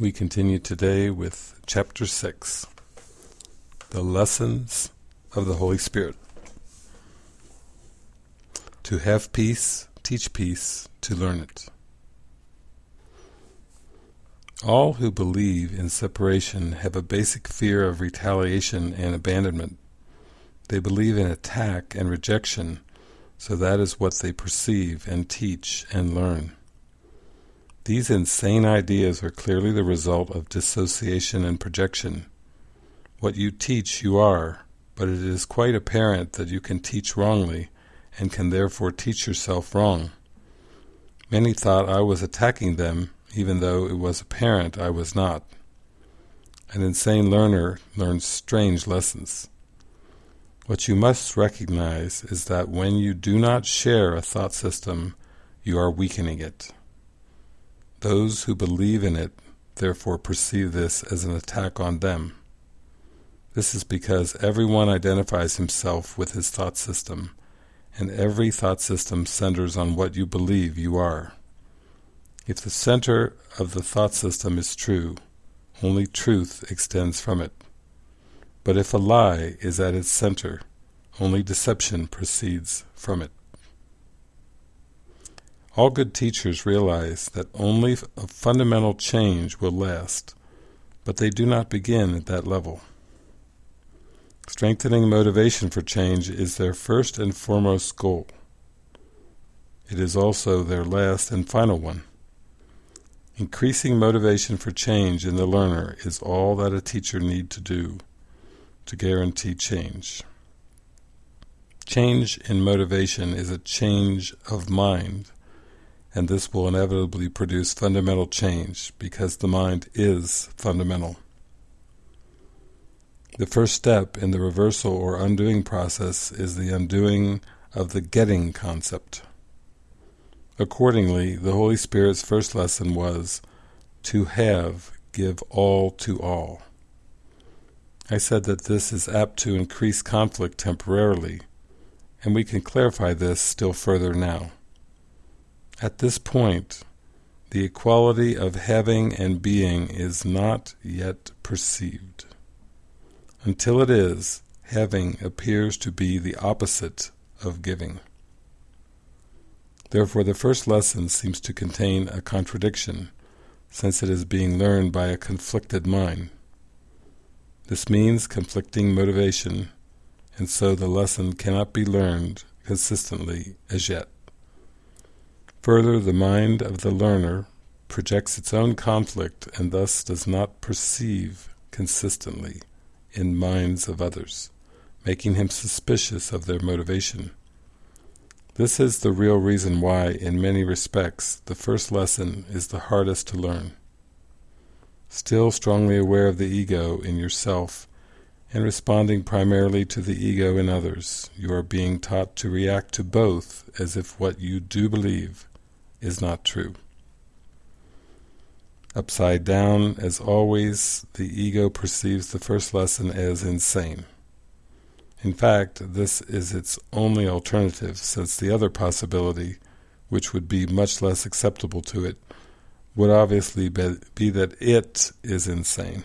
We continue today with Chapter 6, The Lessons of the Holy Spirit. To have peace, teach peace, to learn it. All who believe in separation have a basic fear of retaliation and abandonment. They believe in attack and rejection, so that is what they perceive and teach and learn. These insane ideas are clearly the result of dissociation and projection. What you teach you are, but it is quite apparent that you can teach wrongly, and can therefore teach yourself wrong. Many thought I was attacking them, even though it was apparent I was not. An insane learner learns strange lessons. What you must recognize is that when you do not share a thought system, you are weakening it. Those who believe in it therefore perceive this as an attack on them. This is because everyone identifies himself with his thought system, and every thought system centers on what you believe you are. If the center of the thought system is true, only truth extends from it. But if a lie is at its center, only deception proceeds from it. All good teachers realize that only a fundamental change will last, but they do not begin at that level. Strengthening motivation for change is their first and foremost goal. It is also their last and final one. Increasing motivation for change in the learner is all that a teacher need to do to guarantee change. Change in motivation is a change of mind, and this will inevitably produce fundamental change because the mind is fundamental. The first step in the reversal or undoing process is the undoing of the getting concept. Accordingly, the Holy Spirit's first lesson was, to have, give all to all. I said that this is apt to increase conflict temporarily, and we can clarify this still further now. At this point, the equality of having and being is not yet perceived. Until it is, having appears to be the opposite of giving. Therefore the first lesson seems to contain a contradiction, since it is being learned by a conflicted mind. This means conflicting motivation, and so the lesson cannot be learned consistently as yet. Further, the mind of the learner projects its own conflict and thus does not perceive consistently in minds of others, making him suspicious of their motivation. This is the real reason why, in many respects, the first lesson is the hardest to learn. Still strongly aware of the ego in yourself and responding primarily to the ego in others, you are being taught to react to both as if what you do believe is not true. Upside down, as always, the ego perceives the first lesson as insane. In fact, this is its only alternative, since the other possibility, which would be much less acceptable to it, would obviously be that it is insane.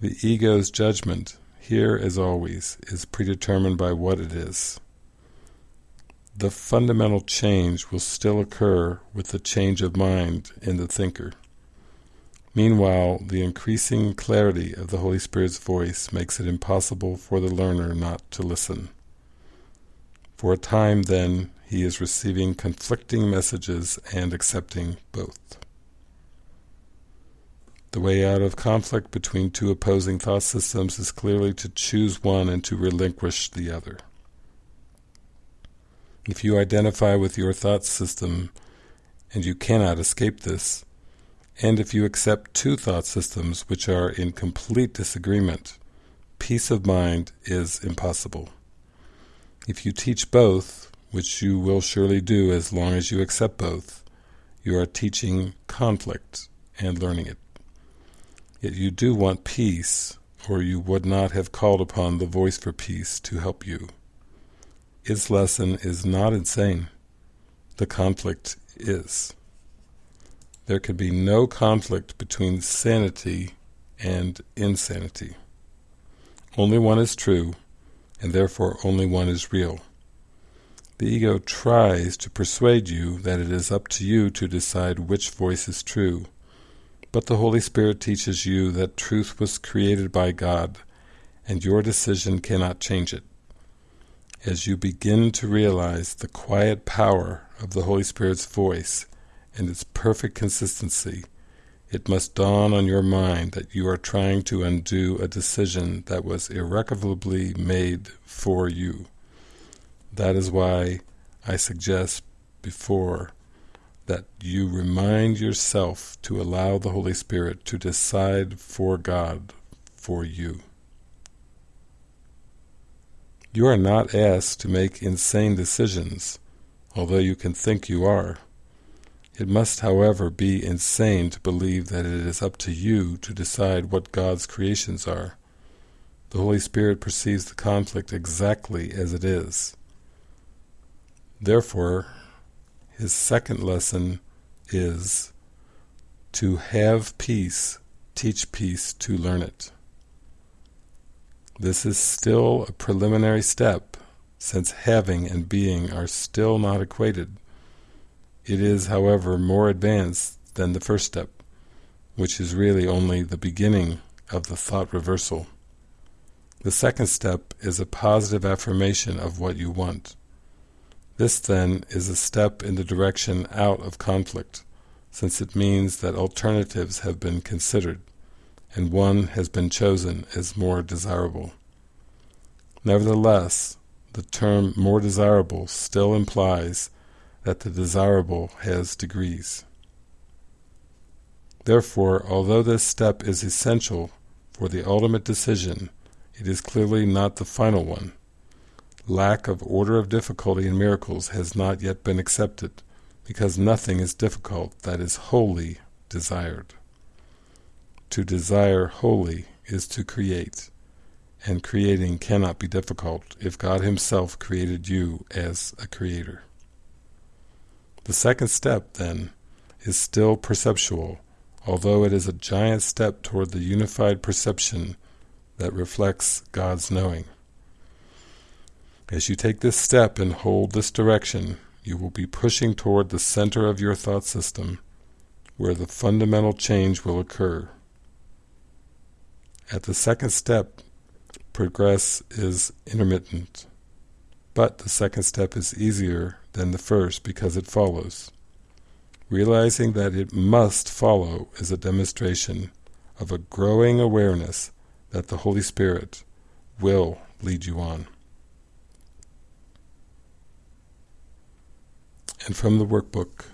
The ego's judgment, here as always, is predetermined by what it is the fundamental change will still occur with the change of mind in the thinker. Meanwhile, the increasing clarity of the Holy Spirit's voice makes it impossible for the learner not to listen. For a time, then, he is receiving conflicting messages and accepting both. The way out of conflict between two opposing thought systems is clearly to choose one and to relinquish the other. If you identify with your thought system, and you cannot escape this, and if you accept two thought systems which are in complete disagreement, peace of mind is impossible. If you teach both, which you will surely do as long as you accept both, you are teaching conflict and learning it. Yet you do want peace, or you would not have called upon the voice for peace to help you. Its lesson is not insane. The conflict is. there can be no conflict between sanity and insanity. Only one is true, and therefore only one is real. The ego tries to persuade you that it is up to you to decide which voice is true, but the Holy Spirit teaches you that truth was created by God, and your decision cannot change it. As you begin to realize the quiet power of the Holy Spirit's voice and its perfect consistency, it must dawn on your mind that you are trying to undo a decision that was irrevocably made for you. That is why I suggest before that you remind yourself to allow the Holy Spirit to decide for God for you. You are not asked to make insane decisions, although you can think you are. It must, however, be insane to believe that it is up to you to decide what God's creations are. The Holy Spirit perceives the conflict exactly as it is. Therefore, his second lesson is to have peace, teach peace to learn it. This is still a preliminary step, since having and being are still not equated. It is, however, more advanced than the first step, which is really only the beginning of the thought reversal. The second step is a positive affirmation of what you want. This, then, is a step in the direction out of conflict, since it means that alternatives have been considered, and one has been chosen as more desirable. Nevertheless, the term more desirable still implies that the desirable has degrees. Therefore, although this step is essential for the ultimate decision, it is clearly not the final one. Lack of order of difficulty in miracles has not yet been accepted, because nothing is difficult that is wholly desired. To desire wholly is to create, and creating cannot be difficult if God himself created you as a creator. The second step, then, is still perceptual, although it is a giant step toward the unified perception that reflects God's knowing. As you take this step and hold this direction, you will be pushing toward the center of your thought system, where the fundamental change will occur. At the second step, progress is intermittent, but the second step is easier than the first because it follows. Realizing that it must follow is a demonstration of a growing awareness that the Holy Spirit will lead you on. And from the workbook,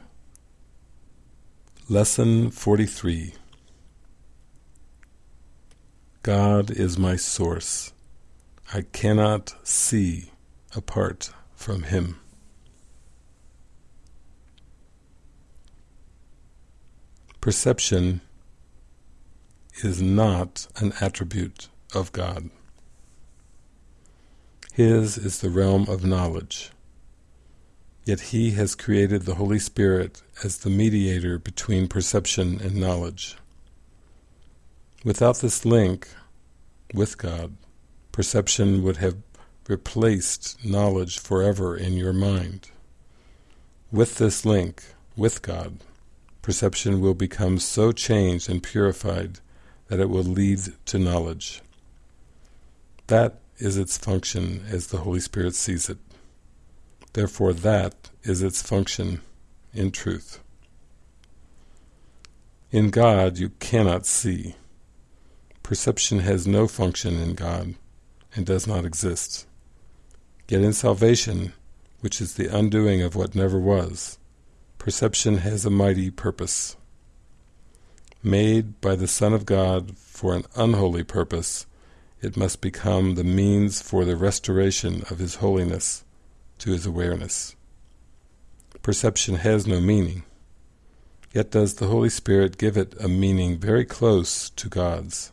Lesson 43 God is my source. I cannot see apart from Him. Perception is not an attribute of God. His is the realm of knowledge. Yet He has created the Holy Spirit as the mediator between perception and knowledge. Without this link with God, perception would have replaced knowledge forever in your mind. With this link with God, perception will become so changed and purified that it will lead to knowledge. That is its function as the Holy Spirit sees it. Therefore that is its function in truth. In God you cannot see. Perception has no function in God and does not exist. Yet in salvation, which is the undoing of what never was, Perception has a mighty purpose. Made by the Son of God for an unholy purpose, it must become the means for the restoration of His holiness to His awareness. Perception has no meaning, yet does the Holy Spirit give it a meaning very close to God's.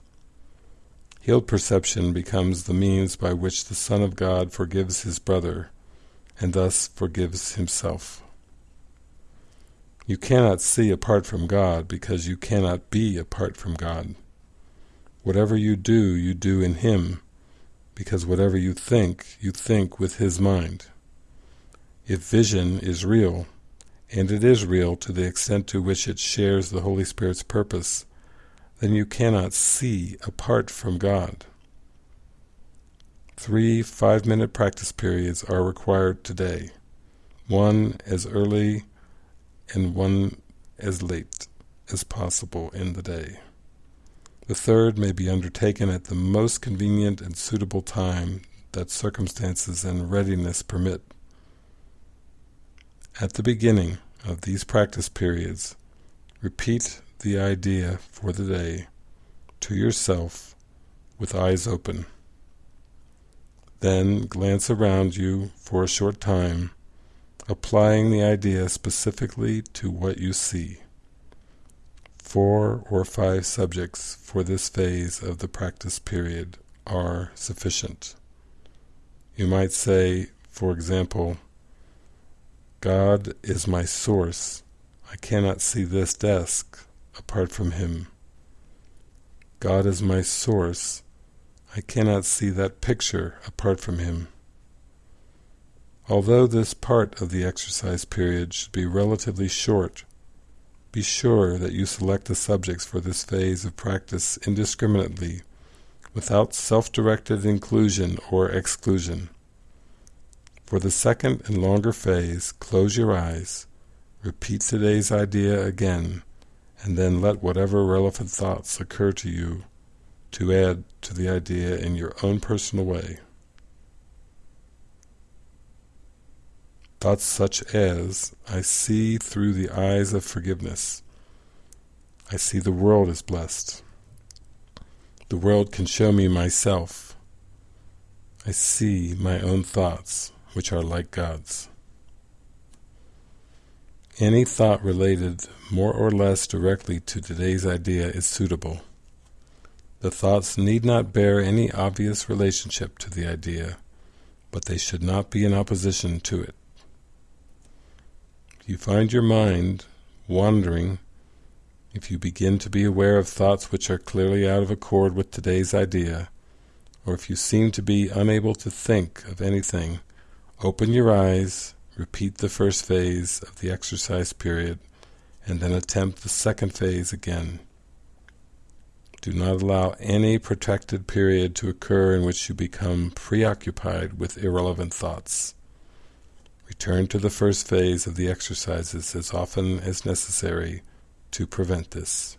Healed perception becomes the means by which the Son of God forgives his brother, and thus forgives himself. You cannot see apart from God because you cannot be apart from God. Whatever you do, you do in Him, because whatever you think, you think with His mind. If vision is real, and it is real to the extent to which it shares the Holy Spirit's purpose, then you cannot see apart from God. Three five-minute practice periods are required today, one as early and one as late as possible in the day. The third may be undertaken at the most convenient and suitable time that circumstances and readiness permit. At the beginning of these practice periods, repeat the idea for the day to yourself with eyes open. Then glance around you for a short time, applying the idea specifically to what you see. Four or five subjects for this phase of the practice period are sufficient. You might say, for example, God is my source. I cannot see this desk apart from Him. God is my source. I cannot see that picture apart from Him. Although this part of the exercise period should be relatively short, be sure that you select the subjects for this phase of practice indiscriminately, without self-directed inclusion or exclusion. For the second and longer phase, close your eyes, repeat today's idea again, and then let whatever relevant thoughts occur to you to add to the idea in your own personal way. Thoughts such as, I see through the eyes of forgiveness. I see the world is blessed. The world can show me myself. I see my own thoughts which are like God's. Any thought related more or less directly to today's idea is suitable. The thoughts need not bear any obvious relationship to the idea, but they should not be in opposition to it. If you find your mind wandering, if you begin to be aware of thoughts which are clearly out of accord with today's idea, or if you seem to be unable to think of anything, Open your eyes, repeat the first phase of the exercise period, and then attempt the second phase again. Do not allow any protracted period to occur in which you become preoccupied with irrelevant thoughts. Return to the first phase of the exercises as often as necessary to prevent this.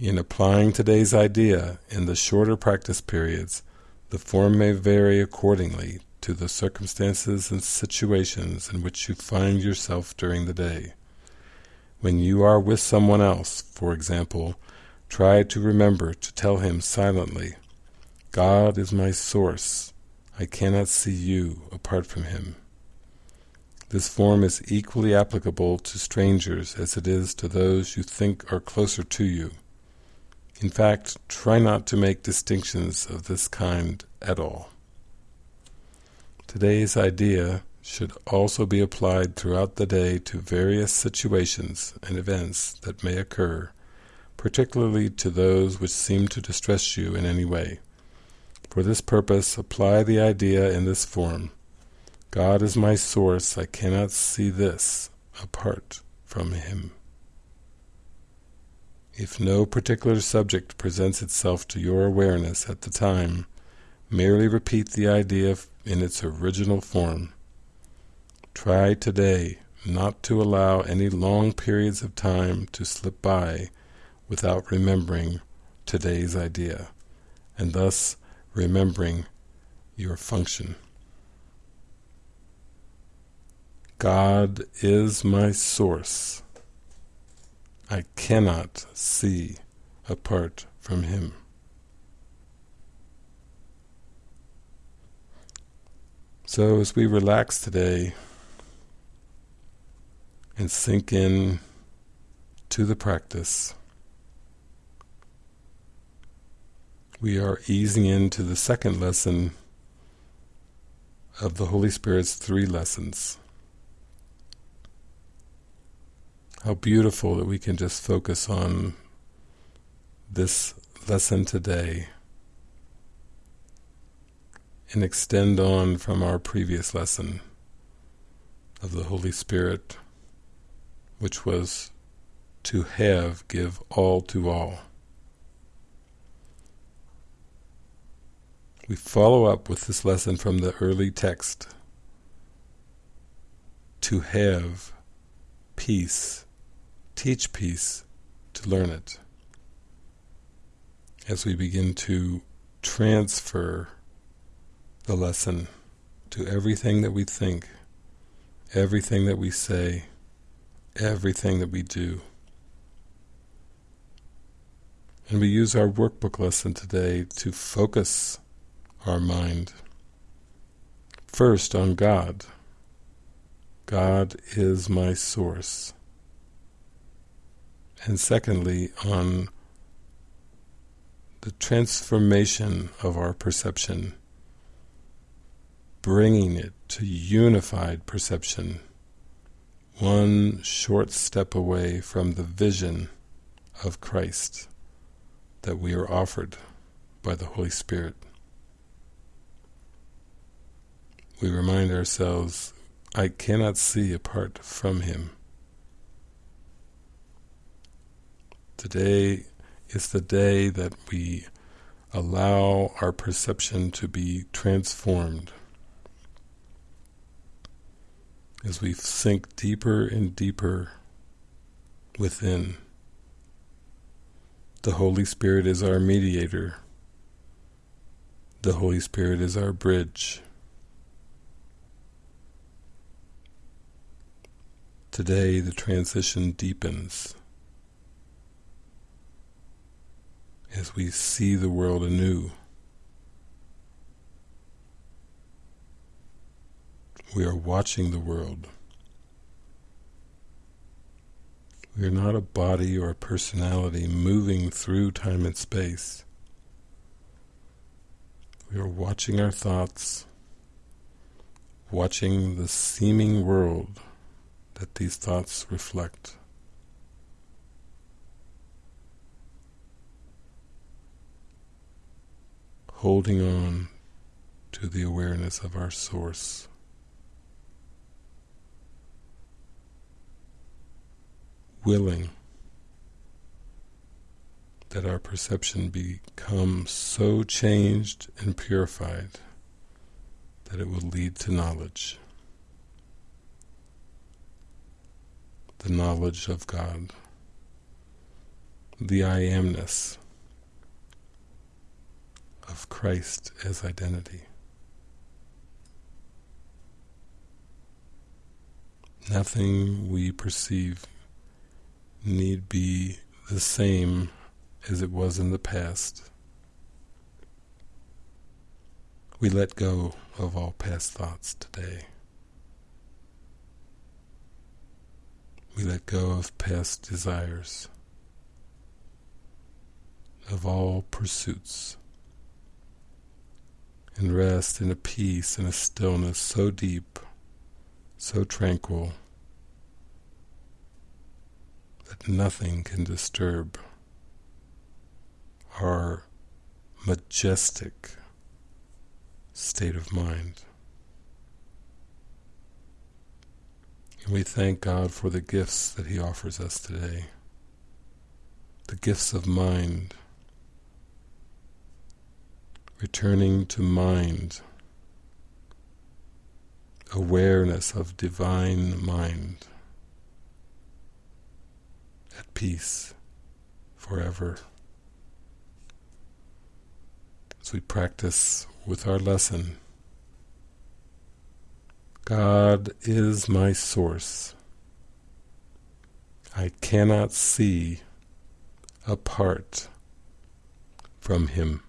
In applying today's idea in the shorter practice periods, the form may vary accordingly to the circumstances and situations in which you find yourself during the day. When you are with someone else, for example, try to remember to tell him silently, God is my source. I cannot see you apart from him. This form is equally applicable to strangers as it is to those you think are closer to you. In fact, try not to make distinctions of this kind at all. Today's idea should also be applied throughout the day to various situations and events that may occur, particularly to those which seem to distress you in any way. For this purpose, apply the idea in this form. God is my source, I cannot see this apart from Him. If no particular subject presents itself to your awareness at the time, merely repeat the idea in its original form. Try today not to allow any long periods of time to slip by without remembering today's idea, and thus remembering your function. God is my source. I cannot see apart from Him. So as we relax today and sink in to the practice, we are easing into the second lesson of the Holy Spirit's three lessons. How beautiful that we can just focus on this lesson today and extend on from our previous lesson of the Holy Spirit, which was to have, give all to all. We follow up with this lesson from the early text. To have peace, teach peace, to learn it. As we begin to transfer the lesson to everything that we think, everything that we say, everything that we do. And we use our workbook lesson today to focus our mind first on God. God is my source. And secondly, on the transformation of our perception bringing it to unified perception, one short step away from the vision of Christ that we are offered by the Holy Spirit. We remind ourselves, I cannot see apart from Him. Today is the day that we allow our perception to be transformed as we sink deeper and deeper within. The Holy Spirit is our mediator. The Holy Spirit is our bridge. Today the transition deepens as we see the world anew. We are watching the world. We are not a body or a personality moving through time and space. We are watching our thoughts, watching the seeming world that these thoughts reflect. Holding on to the awareness of our source. Willing that our perception become so changed and purified that it will lead to knowledge. The knowledge of God. The I amness of Christ as identity. Nothing we perceive need be the same as it was in the past. We let go of all past thoughts today. We let go of past desires, of all pursuits, and rest in a peace and a stillness so deep, so tranquil, that nothing can disturb our majestic state of mind. And we thank God for the gifts that He offers us today. The gifts of mind, returning to mind, awareness of divine mind at peace forever. As we practice with our lesson, God is my source. I cannot see apart from Him.